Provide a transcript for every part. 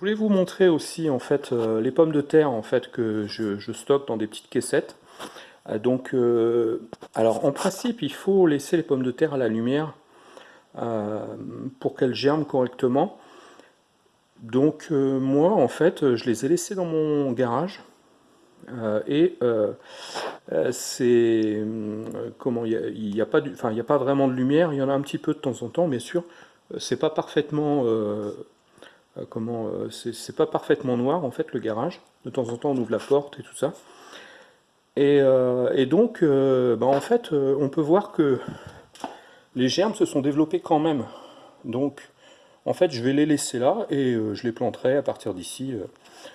Je voulais vous montrer aussi en fait euh, les pommes de terre en fait que je, stocke dans des petites caissettes. Euh, donc, euh, alors en principe, il faut laisser les pommes de terre à la lumière pour qu'elles germent correctement. Donc moi en fait, je les ai laissées dans mon garage. et c'est comment il n'y a, pas enfin il n'y a pas vraiment de lumière. Il y en a un petit peu de temps en temps, bien sûr. C'est pas parfaitement comment euh, c'est pas parfaitement noir en fait le garage. De temps en temps on ouvre la porte et tout ça. Et, euh, donc bah, en fait on peut voir que les germes se sont développés quand même. Donc en fait je vais les laisser là et je les planterai à partir d'ici.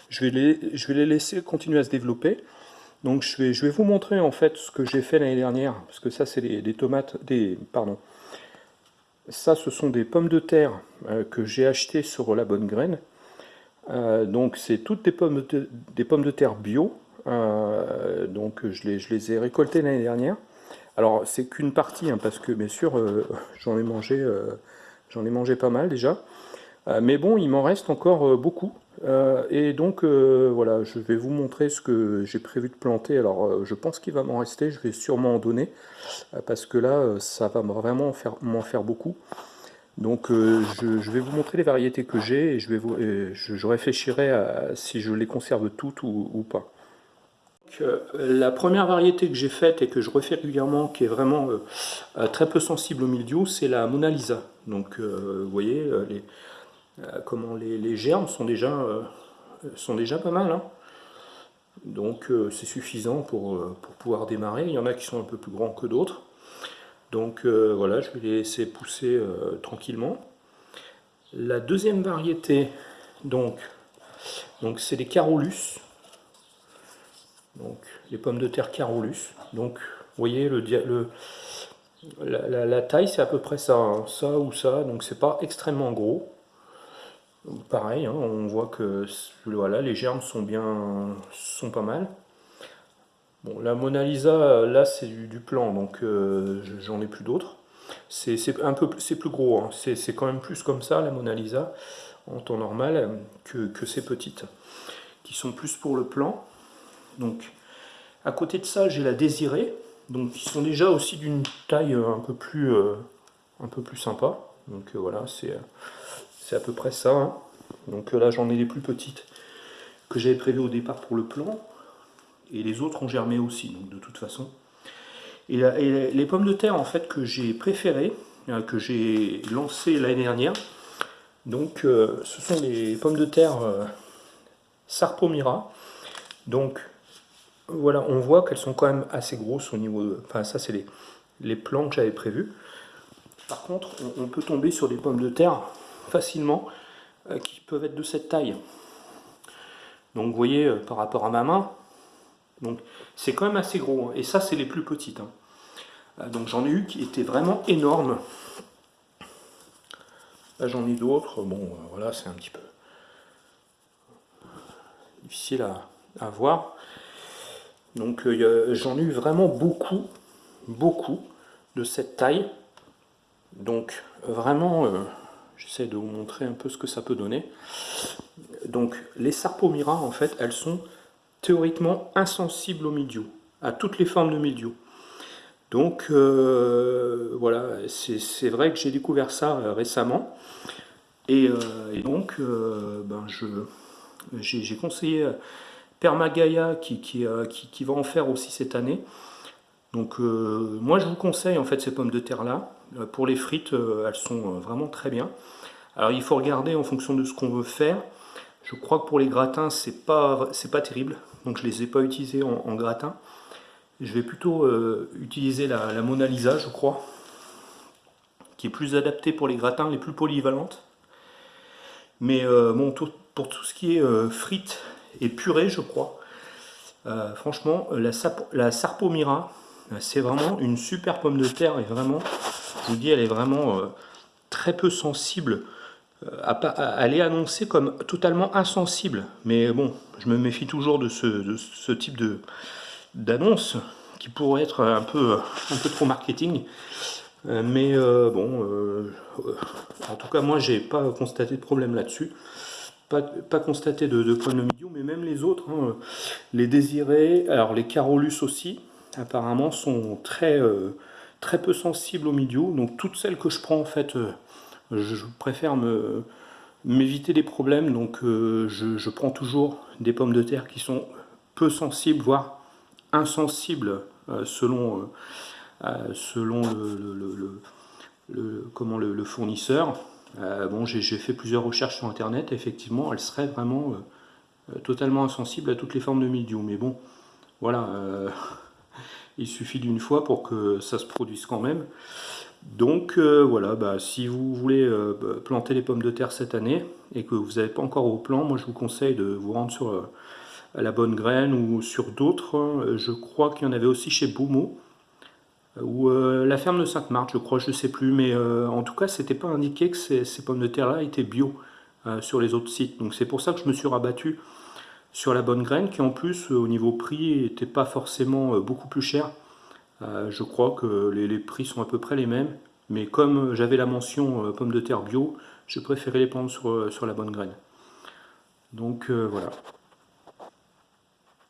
je, vais les, je vais les laisser continuer à se développer. Donc je vais, je vais vous montrer en fait ce que j'ai fait l'année dernière, parce que ça c'est des tomates, des, pardon, ça, ce sont des pommes de terre euh, que j'ai achetées sur la bonne graine. Euh, donc, c'est toutes des pommes, de, terre bio. Euh, donc, je les, ai récoltées l'année dernière. Alors, c'est qu'une partie, hein, parce que bien sûr, j'en ai j'en ai mangé pas mal déjà. Mais bon, il m'en reste encore beaucoup. Euh, et donc euh, voilà, je vais vous montrer ce que j'ai prévu de planter. Alors euh, je pense qu'il va m'en rester, je vais sûrement en donner, parce que là ça va vraiment m'en faire, beaucoup. Donc je, vais vous montrer les variétés que j'ai et je, vais réfléchirai à si je les conserve toutes ou, pas. la première variété que j'ai faite et que je refais régulièrement, qui est vraiment très peu sensible au mildiou, c'est la Mona Lisa. Donc vous voyez, les, euh, comment les, germes sont déjà, euh, sont déjà pas mal. Hein. Donc euh, c'est suffisant pour, pour, pouvoir démarrer. Il y en a qui sont un peu plus grands que d'autres. Donc voilà, je vais les laisser pousser tranquillement. La deuxième variété, donc, donc c'est les Carolus. Donc les pommes de terre Carolus. Donc vous voyez le, le la, taille c'est à peu près ça, hein. ça ou ça, donc c'est pas extrêmement gros. Pareil, hein, on voit que voilà, les germes sont bien, sont pas mal. Bon, la Mona Lisa, là c'est du, plan, donc euh, j'en ai plus d'autres. C'est un peu, plus gros, hein. c'est quand même plus comme ça la Mona Lisa en temps normal que, ces petites, qui sont plus pour le plan. Donc, à côté de ça, j'ai la Désirée, donc qui sont déjà aussi d'une taille un peu plus, euh, un peu plus sympa. Donc euh, voilà, c'est c'est à peu près ça. Hein. Donc euh, là, j'en ai les plus petites que j'avais prévues au départ pour le plan. Et les autres ont germé aussi, donc de toute façon. Et, les pommes de terre, en fait, que j'ai préférées, euh, que j'ai lancées l'année dernière, donc euh, ce sont les pommes de terre Sarpomira. Donc voilà, on voit qu'elles sont quand même assez grosses au niveau de... Enfin, ça, c'est les, les plants que j'avais prévus. Par contre, on peut tomber sur des pommes de terre facilement euh, qui peuvent être de cette taille. Donc vous voyez euh, par rapport à ma main, donc c'est quand même assez gros. Hein. Et ça c'est les plus petites. Hein. Euh, donc j'en ai eu qui étaient vraiment énormes. Là j'en ai d'autres. Bon voilà c'est un petit peu difficile à, à voir. Donc j'en ai eu vraiment beaucoup, beaucoup de cette taille. Donc vraiment J'essaie de vous montrer un peu ce que ça peut donner. Donc les Sarpomira, en fait, elles sont théoriquement insensibles au mildiou, à toutes les formes de mildiou. Donc euh, voilà, c'est vrai que j'ai découvert ça euh, récemment. Et, euh, donc, ben j'ai conseillé Permagaya qui, qui, qui, va en faire aussi cette année. Donc moi je vous conseille en fait ces pommes de terre là. Pour les frites, elles sont vraiment très bien. Alors il faut regarder en fonction de ce qu'on veut faire. Je crois que pour les gratins, c'est pas, pas terrible. Donc je les ai pas utilisés en, gratin. Je vais plutôt euh, utiliser la, Mona Lisa, je crois. Qui est plus adaptée pour les gratins, les plus polyvalentes. Mais euh, bon, pour tout ce qui est euh, frites et purée, je crois. franchement, la, la Sarpomira, c'est vraiment une super pomme de terre. Et vraiment, je vous dis, elle est vraiment très peu sensible elle est annoncée comme totalement insensible. Mais bon, je me méfie toujours de ce, type d'annonce qui pourrait être un peu, un peu trop marketing. Euh, mais euh, bon, euh, en tout cas, moi, j'ai pas constaté de problème là-dessus. pas, constaté de, de problème mais même les autres, hein, les désirés, alors les Carolus aussi, apparemment sont très, euh, très peu sensibles au milieu. Donc toutes celles que je prends, en fait, euh, je préfère m'éviter des problèmes. Donc euh, je, prends toujours des pommes de terre qui sont peu sensibles, voire insensibles selon, selon le, comment, le, fournisseur. bon, j'ai fait plusieurs recherches sur Internet. Effectivement, elles seraient vraiment totalement insensibles à toutes les formes de mildiou. Mais bon, voilà, il suffit d'une fois pour que ça se produise quand même. Donc euh, voilà, bah, si vous voulez euh, planter les pommes de terre cette année et que vous n'avez pas encore au plan, moi je vous conseille de vous rendre sur euh, la bonne graine ou sur d'autres. Je crois qu'il y en avait aussi chez Boumo ou la ferme de Sainte-Marthe, je crois, je ne sais plus, mais en tout cas, c'était pas indiqué que ces pommes de terre-là étaient bio sur les autres sites. Donc c'est pour ça que je me suis rabattu sur la bonne graine, qui en plus, au niveau prix, n'était pas forcément beaucoup plus cher. Euh, je crois que les, prix sont à peu près les mêmes, mais comme j'avais la mention euh, pommes de terre bio, je préférais les prendre sur, sur la bonne graine. Donc euh, voilà.